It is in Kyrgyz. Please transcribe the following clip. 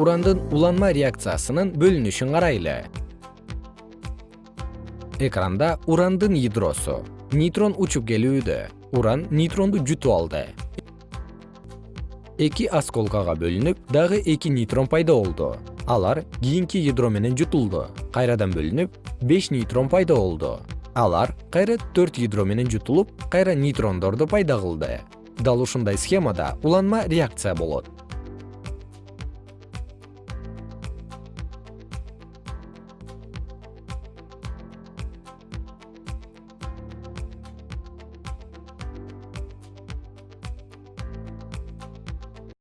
урандын уланма реакциясынын бөлүнүшүн карайлы. Экранда урандын ядросу нейтрон учуп келүүдө. Уран нейтронду жутуп алды. Эки осколкага бөлүнүп дагы эки нейтрон пайда болду. Алар кийинки ядро менен жутулду кайрадан бөлүнүп беш нейтрон пайда болду. Алар кайра төрт ядро менен жутулуп кайра нейтрондорду пайда кылды. Дал ушундай схемада уланма реакция болот.